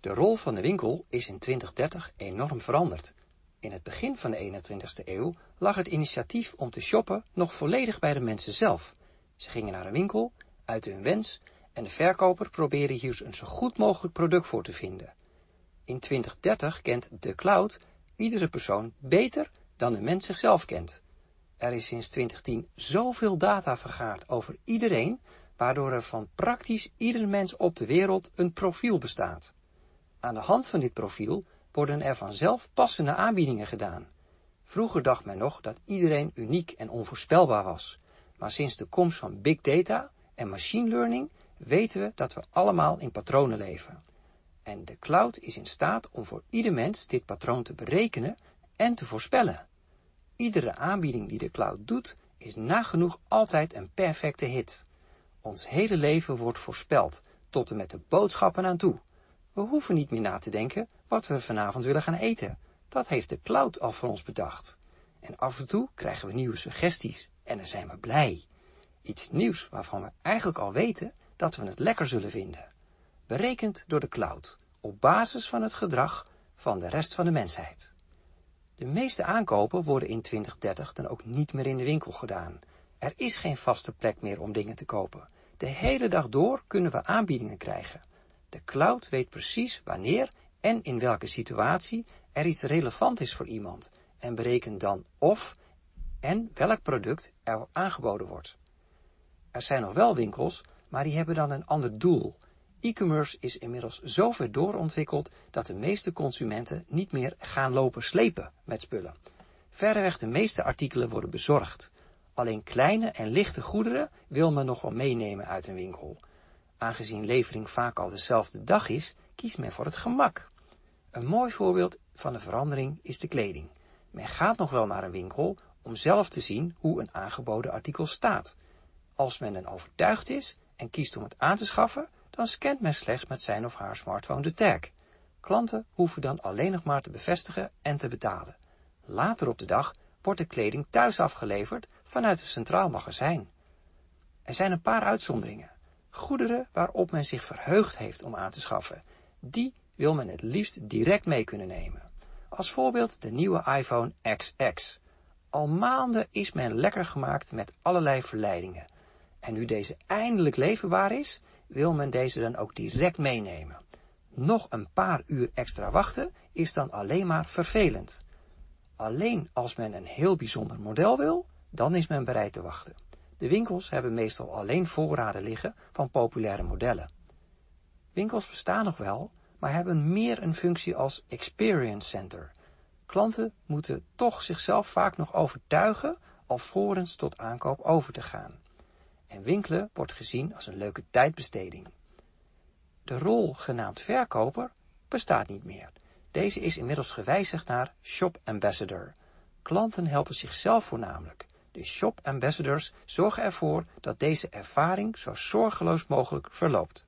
De rol van de winkel is in 2030 enorm veranderd. In het begin van de 21ste eeuw lag het initiatief om te shoppen nog volledig bij de mensen zelf. Ze gingen naar een winkel, uitten hun wens en de verkoper probeerde hier een zo goed mogelijk product voor te vinden. In 2030 kent de cloud iedere persoon beter dan de mens zichzelf kent. Er is sinds 2010 zoveel data vergaard over iedereen, waardoor er van praktisch ieder mens op de wereld een profiel bestaat. Aan de hand van dit profiel worden er vanzelf passende aanbiedingen gedaan. Vroeger dacht men nog dat iedereen uniek en onvoorspelbaar was, maar sinds de komst van big data en machine learning weten we dat we allemaal in patronen leven. En de cloud is in staat om voor ieder mens dit patroon te berekenen en te voorspellen. Iedere aanbieding die de cloud doet, is nagenoeg altijd een perfecte hit. Ons hele leven wordt voorspeld, tot en met de boodschappen aan toe. We hoeven niet meer na te denken wat we vanavond willen gaan eten. Dat heeft de cloud al voor ons bedacht. En af en toe krijgen we nieuwe suggesties en dan zijn we blij. Iets nieuws waarvan we eigenlijk al weten dat we het lekker zullen vinden. Berekend door de cloud, op basis van het gedrag van de rest van de mensheid. De meeste aankopen worden in 2030 dan ook niet meer in de winkel gedaan. Er is geen vaste plek meer om dingen te kopen. De hele dag door kunnen we aanbiedingen krijgen. De cloud weet precies wanneer en in welke situatie er iets relevant is voor iemand en berekent dan of en welk product er aangeboden wordt. Er zijn nog wel winkels, maar die hebben dan een ander doel. E-commerce is inmiddels zo ver doorontwikkeld dat de meeste consumenten niet meer gaan lopen slepen met spullen. Verreweg de meeste artikelen worden bezorgd. Alleen kleine en lichte goederen wil men nog wel meenemen uit een winkel. Aangezien levering vaak al dezelfde dag is, kiest men voor het gemak. Een mooi voorbeeld van de verandering is de kleding. Men gaat nog wel naar een winkel om zelf te zien hoe een aangeboden artikel staat. Als men dan overtuigd is en kiest om het aan te schaffen, dan scant men slechts met zijn of haar smartphone de tag. Klanten hoeven dan alleen nog maar te bevestigen en te betalen. Later op de dag wordt de kleding thuis afgeleverd vanuit een centraal magazijn. Er zijn een paar uitzonderingen. Goederen waarop men zich verheugd heeft om aan te schaffen, die wil men het liefst direct mee kunnen nemen. Als voorbeeld de nieuwe iPhone XX. Al maanden is men lekker gemaakt met allerlei verleidingen. En nu deze eindelijk leverbaar is, wil men deze dan ook direct meenemen. Nog een paar uur extra wachten is dan alleen maar vervelend. Alleen als men een heel bijzonder model wil, dan is men bereid te wachten. De winkels hebben meestal alleen voorraden liggen van populaire modellen. Winkels bestaan nog wel, maar hebben meer een functie als experience center. Klanten moeten toch zichzelf vaak nog overtuigen alvorens tot aankoop over te gaan. En winkelen wordt gezien als een leuke tijdbesteding. De rol genaamd verkoper bestaat niet meer. Deze is inmiddels gewijzigd naar shop ambassador. Klanten helpen zichzelf voornamelijk. De shop ambassadors zorgen ervoor dat deze ervaring zo zorgeloos mogelijk verloopt.